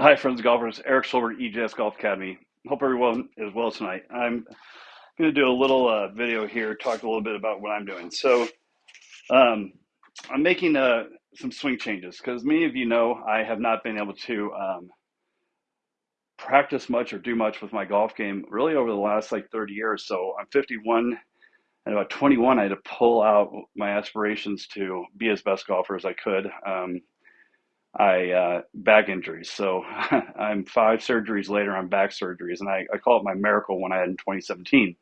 Hi, friends golfers. Eric Silver, EJS Golf Academy. Hope everyone is well tonight. I'm going to do a little uh, video here, talk a little bit about what I'm doing. So, um, I'm making uh, some swing changes because many of you know I have not been able to um, practice much or do much with my golf game really over the last like 30 years. So, I'm 51 and about 21, I had to pull out my aspirations to be as best golfer as I could. Um, I uh, back injuries. So I'm five surgeries later on back surgeries, and I, I call it my miracle when I had in 2017.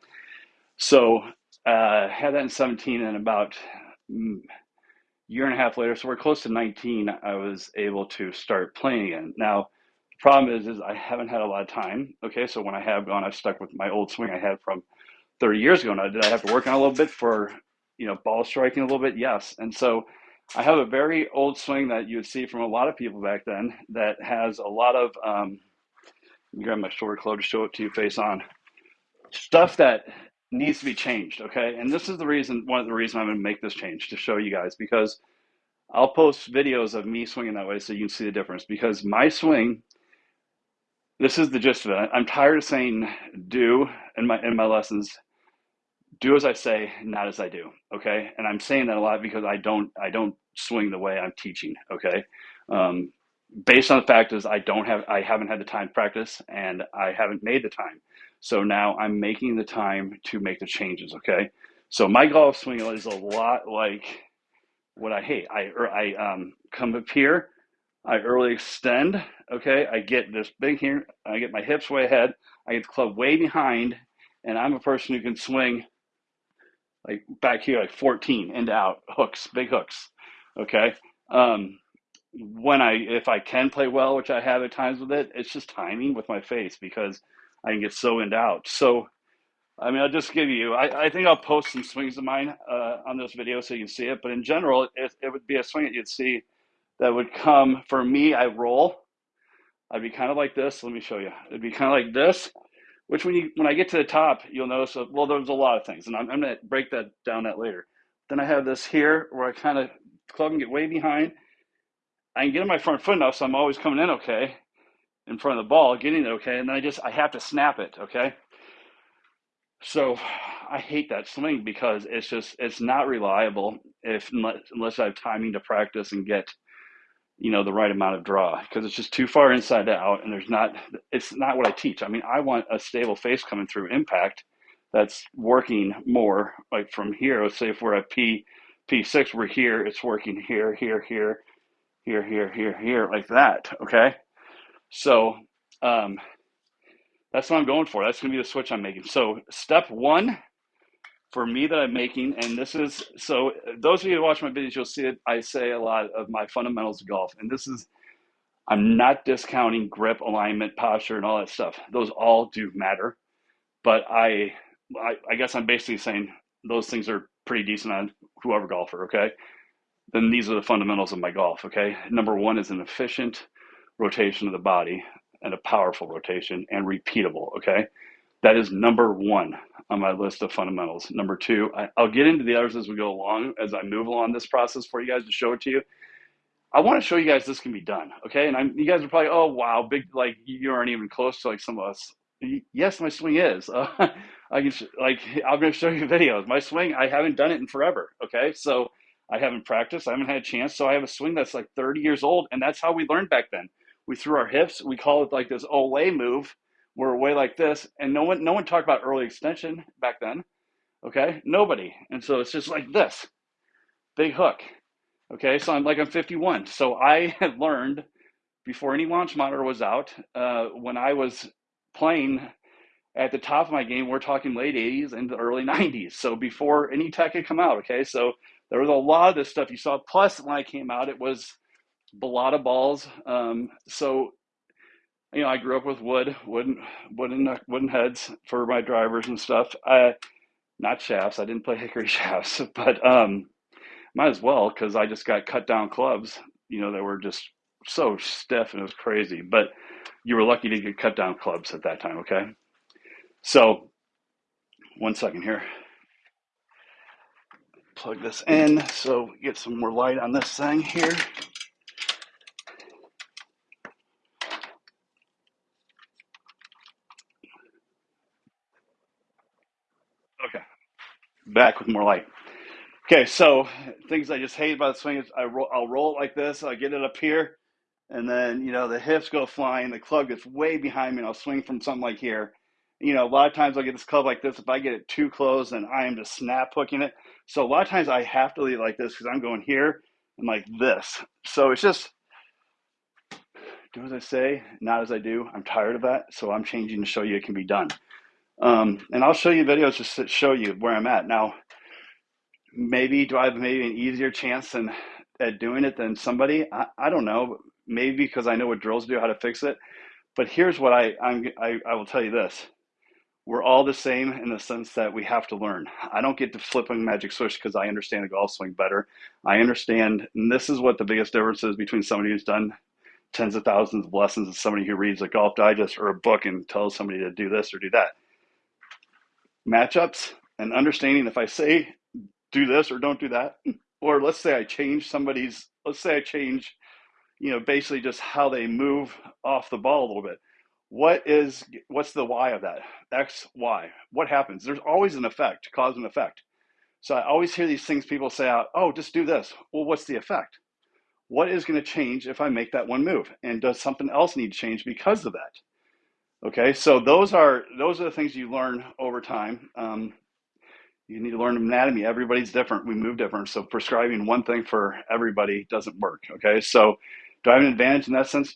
So uh, had that in 17, and about mm, year and a half later, so we're close to 19, I was able to start playing again. Now, the problem is, is I haven't had a lot of time. Okay, so when I have gone, I've stuck with my old swing I had from 30 years ago. Now, did I have to work on a little bit for, you know, ball striking a little bit? Yes. And so I have a very old swing that you would see from a lot of people back then that has a lot of, um, grab my shoulder club to show it to you face on, stuff that needs to be changed. Okay. And this is the reason, one of the reasons I'm to make this change to show you guys because I'll post videos of me swinging that way so you can see the difference because my swing, this is the gist of it. I'm tired of saying do in my, in my lessons do as I say, not as I do. Okay, and I'm saying that a lot because I don't I don't swing the way I'm teaching. Okay, um, based on the fact is I don't have I haven't had the time to practice and I haven't made the time. So now I'm making the time to make the changes. Okay, so my golf swing is a lot like what I hate. I er, I um, come up here. I early extend, okay? I get this big here, I get my hips way ahead, I get the club way behind, and I'm a person who can swing like back here, like 14 and out hooks, big hooks. Okay. Um, when I, if I can play well, which I have at times with it, it's just timing with my face because I can get so and out. So, I mean, I'll just give you, I, I think I'll post some swings of mine uh, on this video so you can see it. But in general, it, it would be a swing that you'd see that would come for me. I roll. I'd be kind of like this. Let me show you. It'd be kind of like this which when you when I get to the top, you'll notice. Well, there's a lot of things, and I'm, I'm going to break that down that later. Then I have this here where I kind of club and get way behind. I can get in my front foot enough, so I'm always coming in okay, in front of the ball, getting it okay, and then I just I have to snap it okay. So I hate that swing because it's just it's not reliable if unless, unless I have timing to practice and get you know the right amount of draw because it's just too far inside out and there's not it's not what i teach. I mean i want a stable face coming through impact that's working more like from here. Let's say if we're at p p6 we're here it's working here here here here here here here like that okay? So um that's what i'm going for. That's going to be the switch i'm making. So step one for me that I'm making, and this is so those of you who watch my videos, you'll see it. I say a lot of my fundamentals of golf, and this is I'm not discounting grip, alignment, posture, and all that stuff. Those all do matter, but I, I, I guess I'm basically saying those things are pretty decent on whoever golfer. Okay, then these are the fundamentals of my golf. Okay, number one is an efficient rotation of the body and a powerful rotation and repeatable. Okay, that is number one on my list of fundamentals. Number two, I, will get into the others as we go along, as I move along this process for you guys to show it to you. I want to show you guys this can be done, okay? And I'm, you guys are probably, oh wow, big like you aren't even close to like some of us. Yes, my swing is. Uh, I can like I'm going to show you videos. My swing, I haven't done it in forever, okay? So I haven't practiced. I haven't had a chance. So I have a swing that's like 30 years old, and that's how we learned back then. We threw our hips. We call it like this Olay move were way like this, and no one no one talked about early extension back then. Okay, nobody, and so it's just like this, big hook. Okay, so I'm like I'm 51, so I had learned before any launch monitor was out. Uh, when I was playing at the top of my game, we're talking late 80s and the early 90s. So before any tech had come out. Okay, so there was a lot of this stuff you saw. Plus, when I came out, it was a lot of balls. Um, so you know, I grew up with wood, wooden, wooden, wooden heads for my drivers and stuff. I, not shafts. I didn't play hickory shafts, but um, might as well because I just got cut down clubs. You know, that were just so stiff and it was crazy. But you were lucky to get cut down clubs at that time. Okay, so one second here. Plug this in so get some more light on this thing here. Back with more light. Okay, so things I just hate about the swing is I roll, I'll roll it like this. I get it up here, and then you know the hips go flying. The club gets way behind me, and I'll swing from something like here. You know, a lot of times I'll get this club like this. If I get it too close, then I am just snap hooking it. So a lot of times I have to leave it like this because I'm going here and like this. So it's just do as I say, not as I do. I'm tired of that, so I'm changing to show you it can be done. Um, and I'll show you videos just to show you where I'm at now. Maybe do I have maybe an easier chance than at doing it than somebody? I, I don't know. Maybe because I know what drills do, how to fix it. But here's what I I'm, I I will tell you this: we're all the same in the sense that we have to learn. I don't get to flip a magic switch because I understand the golf swing better. I understand, and this is what the biggest difference is between somebody who's done tens of thousands of lessons and somebody who reads a golf digest or a book and tells somebody to do this or do that. Matchups and understanding if I say do this or don't do that, or let's say I change somebody's, let's say I change, you know, basically just how they move off the ball a little bit. What is, what's the why of that? X, Y. What happens? There's always an effect, cause and effect. So I always hear these things people say out, oh, just do this. Well, what's the effect? What is going to change if I make that one move? And does something else need to change because of that? Okay, so those are those are the things you learn over time. Um, you need to learn anatomy. Everybody's different. We move different. So prescribing one thing for everybody doesn't work. Okay. So do I have an advantage in that sense?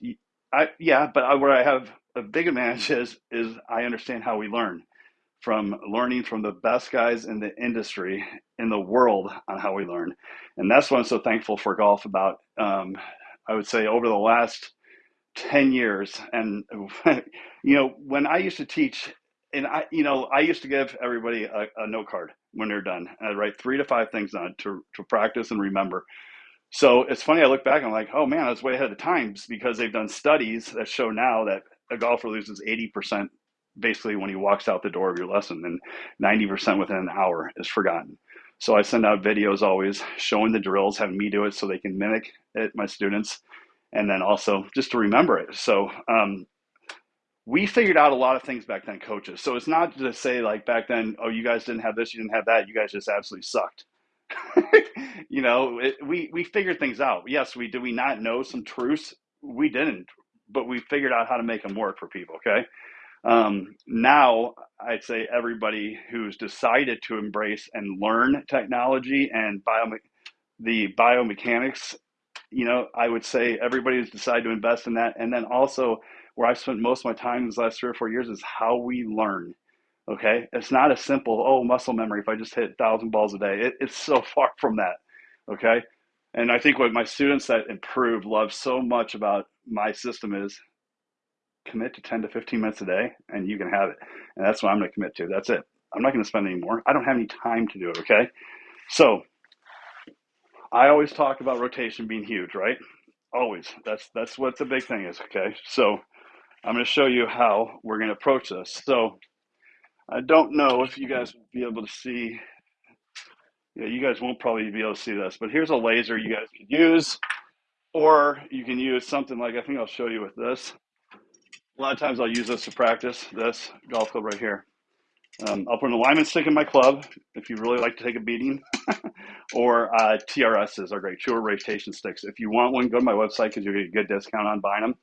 I, yeah, but I, where I have a big advantage is, is I understand how we learn from learning from the best guys in the industry in the world on how we learn. And that's what I'm so thankful for golf about. Um, I would say over the last 10 years. And, you know, when I used to teach, and I, you know, I used to give everybody a, a note card when they're done. And I'd write three to five things on it to, to practice and remember. So it's funny, I look back and I'm like, oh man, I was way ahead of times because they've done studies that show now that a golfer loses 80% basically when he walks out the door of your lesson and 90% within an hour is forgotten. So I send out videos always showing the drills, having me do it so they can mimic it, my students, and then also just to remember it. So um, we figured out a lot of things back then, coaches. So it's not to say like back then, oh, you guys didn't have this, you didn't have that, you guys just absolutely sucked. you know, it, we we figured things out. Yes, we did. We not know some truths. We didn't, but we figured out how to make them work for people. Okay. Um, now, I'd say everybody who's decided to embrace and learn technology and bio, the biomechanics, you know, I would say everybody has decided to invest in that. And then also, where I've spent most of my time these last three or four years is how we learn. Okay, it's not a simple oh muscle memory. If I just hit thousand balls a day, it, it's so far from that. Okay, and I think what my students that improve love so much about my system is commit to 10 to 15 minutes a day and you can have it. And that's what I'm going to commit to. That's it. I'm not going to spend any more. I don't have any time to do it. Okay. So I always talk about rotation being huge, right? Always. That's, that's what the big thing is. Okay. So I'm going to show you how we're going to approach this. So I don't know if you guys will be able to see. Yeah, you guys won't probably be able to see this, but here's a laser you guys could use, or you can use something like I think I'll show you with this. A lot of times I'll use this to practice this golf club right here. Um, I'll put an alignment stick in my club if you really like to take a beating, or uh, TRSs are great, short rotation sticks. If you want one, go to my website because you'll get a good discount on buying them.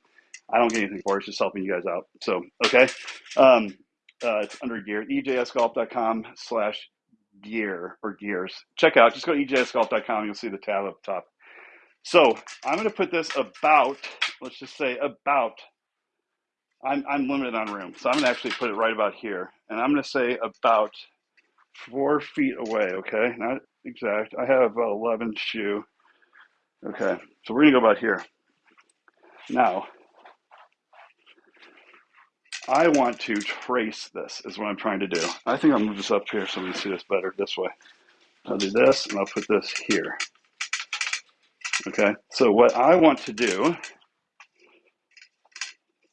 I don't get anything for it, it's just helping you guys out. So, okay. Um, uh, it's under gear, ejsgolf.com slash gear or gears. Check out, just go to ejsgolf.com, you'll see the tab up top. So I'm going to put this about, let's just say about I'm, I'm limited on room, so I'm gonna actually put it right about here. And I'm gonna say about four feet away, okay? Not exact. I have 11 shoe. Okay, so we're gonna go about here. Now, I want to trace this is what I'm trying to do. I think I'll move this up here so we can see this better this way. I'll do this and I'll put this here. Okay, so what I want to do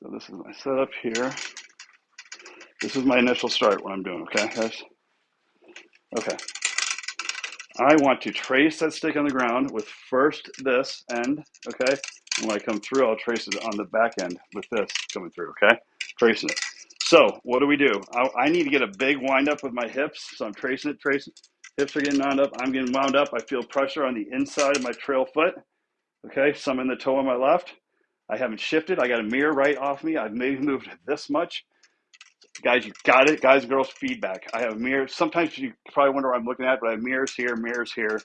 so this is my setup here. This is my initial start, what I'm doing, okay, guys? Okay. I want to trace that stick on the ground with first this end, okay? And when I come through, I'll trace it on the back end with this coming through, okay? Tracing it. So what do we do? I, I need to get a big wind up with my hips, so I'm tracing it, tracing Hips are getting wound up. I'm getting wound up. I feel pressure on the inside of my trail foot. Okay, some in the toe on my left. I haven't shifted. I got a mirror right off me. I've maybe moved this much. Guys, you got it. Guys, and girls, feedback. I have mirrors. Sometimes you probably wonder what I'm looking at, but I have mirrors here, mirrors here.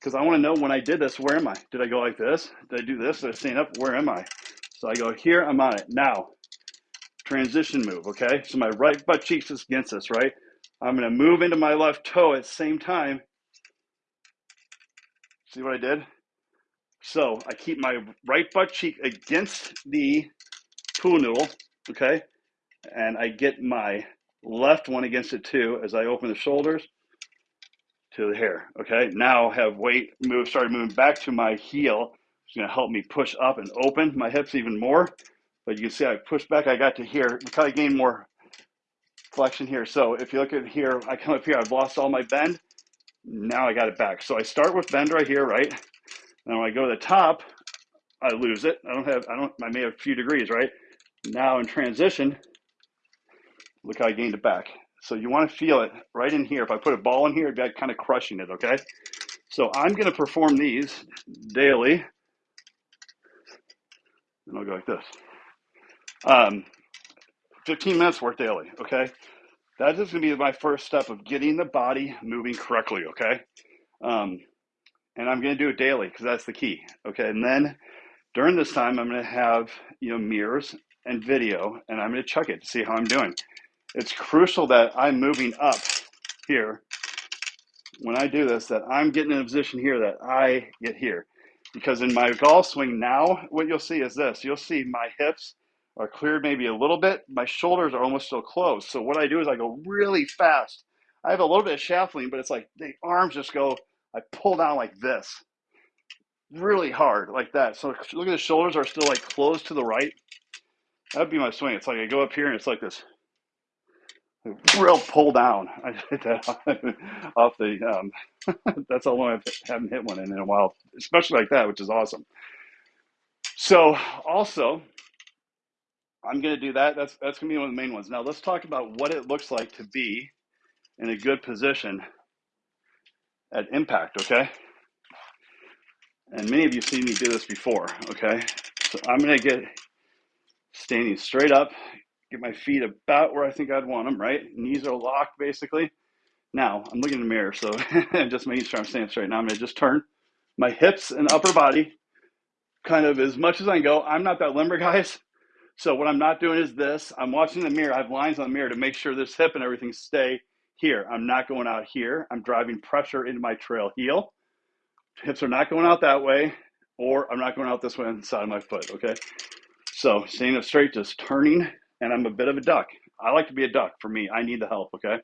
Because I want to know when I did this, where am I? Did I go like this? Did I do this? Did I stand up? Where am I? So I go here, I'm on it. Now, transition move, okay? So my right butt cheek is against this, right? I'm going to move into my left toe at the same time. See what I did? So I keep my right butt cheek against the pool noodle, okay? And I get my left one against it too as I open the shoulders to the hair, okay? Now have weight move, started moving back to my heel. It's gonna help me push up and open my hips even more. But you can see I pushed back, I got to here. Look how I gained more flexion here. So if you look at here, I come up here, I've lost all my bend. Now I got it back. So I start with bend right here, right? Now when I go to the top, I lose it. I don't have, I don't, I may have a few degrees, right? Now in transition, look how I gained it back. So you want to feel it right in here. If I put a ball in here, it'd be kind of crushing it, okay? So I'm going to perform these daily. And I'll go like this. Um, 15 minutes worth daily, okay? That is going to be my first step of getting the body moving correctly, okay? Um, and I'm going to do it daily because that's the key. Okay, and then during this time, I'm going to have you know mirrors and video, and I'm going to check it to see how I'm doing. It's crucial that I'm moving up here when I do this, that I'm getting in a position here that I get here. Because in my golf swing now, what you'll see is this. You'll see my hips are cleared maybe a little bit. My shoulders are almost still closed. So what I do is I go really fast. I have a little bit of shaft lean, but it's like the arms just go I pull down like this, really hard, like that. So look at the shoulders are still like closed to the right. That would be my swing. It's like I go up here and it's like this real pull down. I hit that off the. Um, that's how long I haven't hit one in, in a while, especially like that, which is awesome. So also, I'm going to do that. That's that's going to be one of the main ones. Now let's talk about what it looks like to be in a good position at impact, okay? And many of you have seen me do this before, okay? So I'm gonna get standing straight up, get my feet about where I think I'd want them, right? Knees are locked basically. Now, I'm looking in the mirror, so I just making sure I'm standing straight. Now I'm gonna just turn my hips and upper body kind of as much as I can go. I'm not that limber, guys. So what I'm not doing is this. I'm watching the mirror. I have lines on the mirror to make sure this hip and everything stay here. I'm not going out here. I'm driving pressure into my trail heel. Hips are not going out that way, or I'm not going out this way on the side of my foot, okay? So staying up straight, just turning, and I'm a bit of a duck. I like to be a duck for me. I need the help, okay?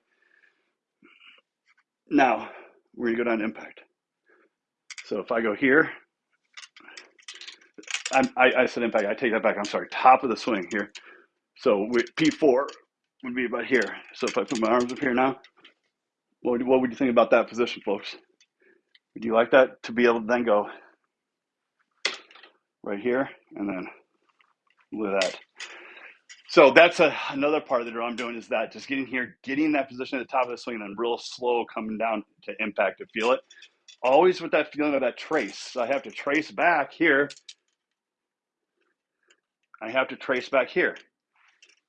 Now, we're gonna go down impact. So if I go here, I, I said impact, I take that back, I'm sorry, top of the swing here. So P4 would be about here. So if I put my arms up here now, what would, what would you think about that position, folks? Would you like that to be able to then go right here and then with that? So that's a, another part of the drill I'm doing is that just getting here, getting that position at the top of the swing and then real slow coming down to impact to feel it. Always with that feeling of that trace. So I have to trace back here. I have to trace back here.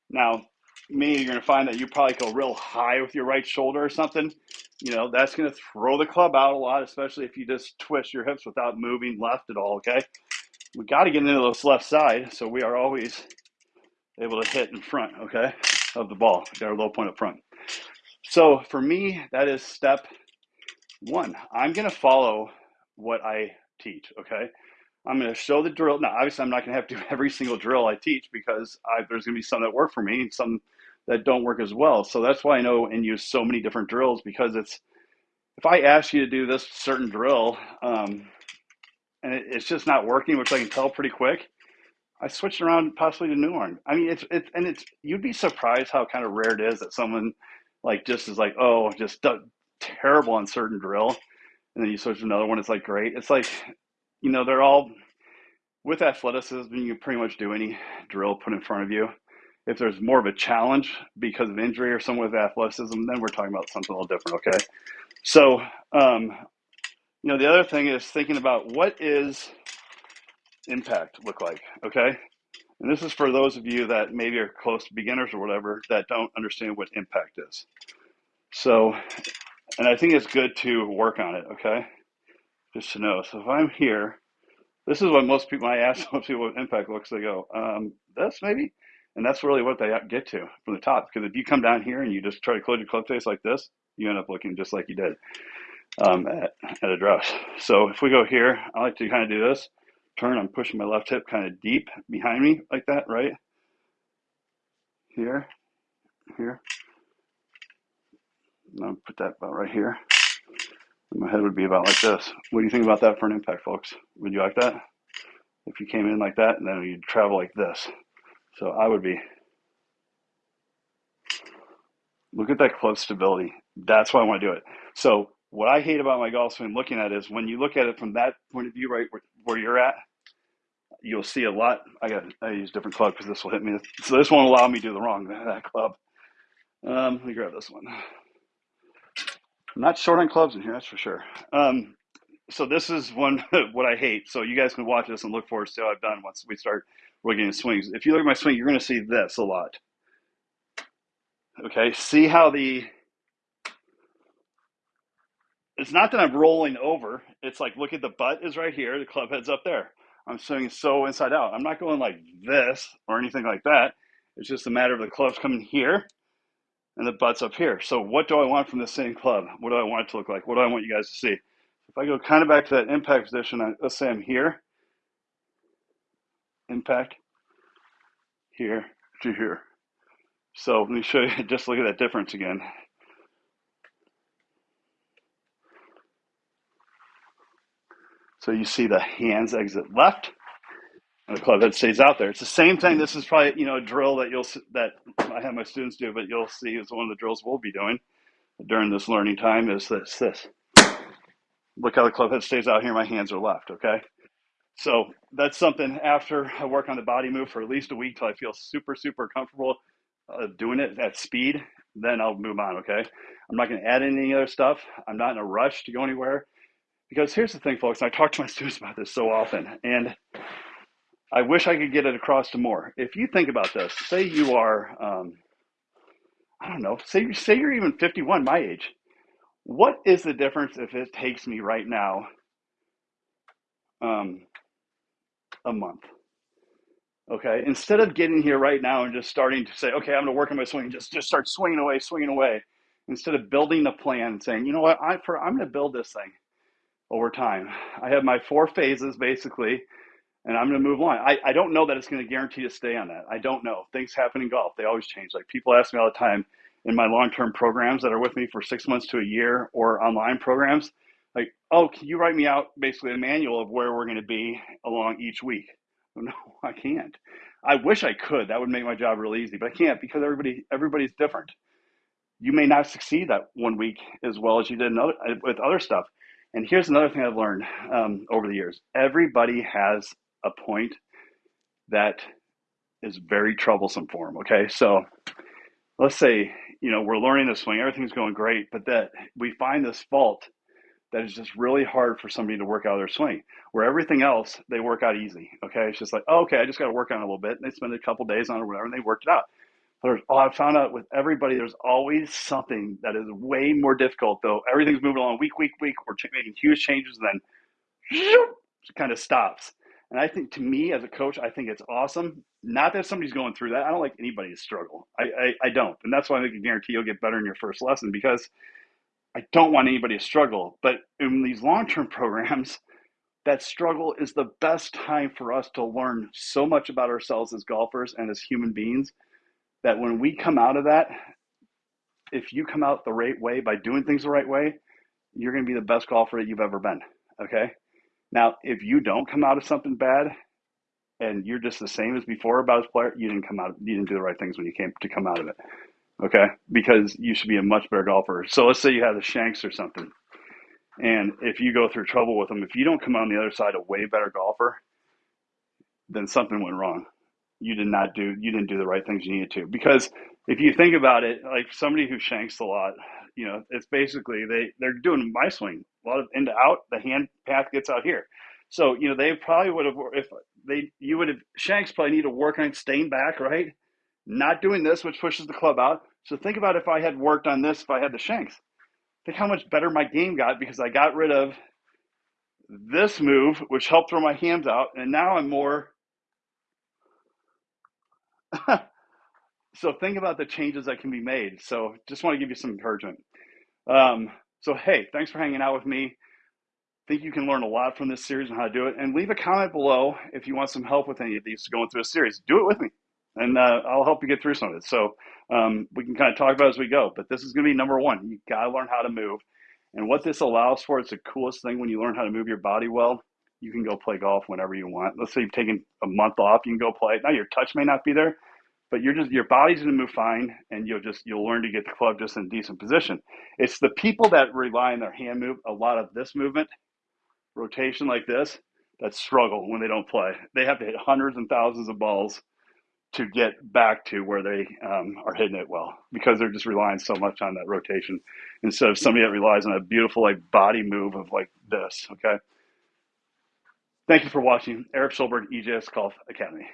Now, me, you're going to find that you probably go real high with your right shoulder or something. You know, that's going to throw the club out a lot, especially if you just twist your hips without moving left at all, okay? We got to get into this left side, so we are always able to hit in front, okay, of the ball. Our low point up front. So for me, that is step one. I'm going to follow what I teach, okay? I'm going to show the drill. Now, obviously, I'm not going to have to do every single drill I teach because I, there's going to be some that work for me and some that don't work as well. So that's why I know and use so many different drills because it's if I ask you to do this certain drill um, and it, it's just not working, which I can tell pretty quick, I switched around possibly to new one. I mean, it's it's and it's you'd be surprised how kind of rare it is that someone like just is like, oh, just terrible on certain drill, and then you switch to another one. It's like great. It's like you know they're all with athleticism. You can pretty much do any drill put in front of you if there's more of a challenge because of injury or someone with athleticism, then we're talking about something a little different, okay? So, um, you know, the other thing is thinking about what is impact look like, okay? And this is for those of you that maybe are close to beginners or whatever that don't understand what impact is. So, and I think it's good to work on it, okay? Just to know. So if I'm here, this is what most people, I ask most people what impact looks, they go, um, this maybe? And that's really what they get to from the top. Because if you come down here and you just try to close your club face like this, you end up looking just like you did um, at, at address. So if we go here, I like to kind of do this. Turn, I'm pushing my left hip kind of deep behind me like that, right? Here, here. I'll put that about right here. And my head would be about like this. What do you think about that for an impact, folks? Would you like that? If you came in like that and then you'd travel like this. So I would be, look at that club stability. That's why I want to do it. So what I hate about my golf swing looking at is when you look at it from that point of view, right where, where you're at, you'll see a lot. I got I use different club because this will hit me. So this won't allow me to do the wrong that club. Um, let me grab this one. I'm not short on clubs in here, that's for sure. Um, so this is one what I hate. So you guys can watch this and look forward to how I've done once we start looking at swings. If you look at my swing, you're going to see this a lot. Okay, see how the it's not that I'm rolling over. It's like look at the butt is right here, the club head's up there. I'm swinging so inside out. I'm not going like this or anything like that. It's just a matter of the club's coming here and the butt's up here. So what do I want from the same club? What do I want it to look like? What do I want you guys to see? If I go kind of back to that impact position, let's say I'm here, impact, here to here. So let me show you, just look at that difference again. So you see the hands exit left, and the club head stays out there. It's the same thing. This is probably you know a drill that you'll that I have my students do, but you'll see is one of the drills we'll be doing during this learning time is this this. Look how the club head stays out here. My hands are left. Okay, so that's something after I work on the body move for at least a week till I feel super super comfortable uh, doing it at speed. Then I'll move on. Okay, I'm not going to add any other stuff. I'm not in a rush to go anywhere because here's the thing, folks. I talk to my students about this so often, and I wish I could get it across to more. If you think about this, say you are, um, I don't know, say you say you're even 51, my age. What is the difference if it takes me right now um, a month? Okay, instead of getting here right now and just starting to say, okay, I'm going to work on my swing, just just start swinging away, swinging away, instead of building a plan and saying, you know what, I for I'm going to build this thing over time. I have my four phases basically and I'm going to move on. I, I don't know that it's going to guarantee to stay on that. I don't know. Things happen in golf. They always change. Like people ask me all the time in my long-term programs that are with me for six months to a year or online programs, like, oh, can you write me out basically a manual of where we're going to be along each week? No, I can't. I wish I could. That would make my job really easy, but I can't because everybody everybody's different. You may not succeed that one week as well as you did other, with other stuff. And here's another thing I've learned um, over the years: everybody has a point that is very troublesome for them. Okay, so let's say you know we're learning the swing, everything's going great, but that we find this fault that is just really hard for somebody to work out their swing. Where everything else they work out easy. Okay, it's just like oh, okay, I just got to work on it a little bit, and they spend a couple days on it or whatever, and they worked it out. There's, oh, I found out with everybody, there's always something that is way more difficult. Though everything's moving along week, week, week. We're making huge changes, and then it kind of stops and I think to me as a coach, I think it's awesome. Not that somebody's going through that. I don't like anybody to struggle. I, I, I don't. And that's why I can guarantee you'll get better in your first lesson because I don't want anybody to struggle. But in these long term programs, that struggle is the best time for us to learn so much about ourselves as golfers and as human beings that when we come out of that, if you come out the right way by doing things the right way, you're going to be the best golfer that you've ever been. Okay. Now, if you don't come out of something bad and you're just the same as before about as player, you didn't come out, you didn't do the right things when you came to come out of it. Okay. Because you should be a much better golfer. So let's say you have the shanks or something. And if you go through trouble with them, if you don't come out on the other side a way better golfer, then something went wrong. You did not do you didn't do the right things you needed to. Because if you think about it like somebody who shanks a lot you know it's basically they they're doing my swing a lot of into out the hand path gets out here. So you know they probably would have if they you would have shanks probably need to work on staying back right? Not doing this which pushes the club out. So think about if i had worked on this if i had the shanks. Think how much better my game got because i got rid of this move which helped throw my hands out and now i'm more so think about the changes that can be made. So just want to give you some encouragement. Um, so hey, thanks for hanging out with me. Think you can learn a lot from this series on how to do it, and leave a comment below if you want some help with any of these going through a series. Do it with me, and uh, I'll help you get through some of it. So um, we can kind of talk about as we go. But this is going to be number one. You got to learn how to move, and what this allows for. It's the coolest thing when you learn how to move your body well. You can go play golf whenever you want. Let's say you've taken a month off, you can go play. Now your touch may not be there, but you're just your body's going to move fine and you'll just you'll learn to get the club just in decent position it's the people that rely on their hand move a lot of this movement rotation like this that struggle when they don't play they have to hit hundreds and thousands of balls to get back to where they um, are hitting it well because they're just relying so much on that rotation instead of somebody that relies on a beautiful like body move of like this okay thank you for watching eric Schulberg ejs golf academy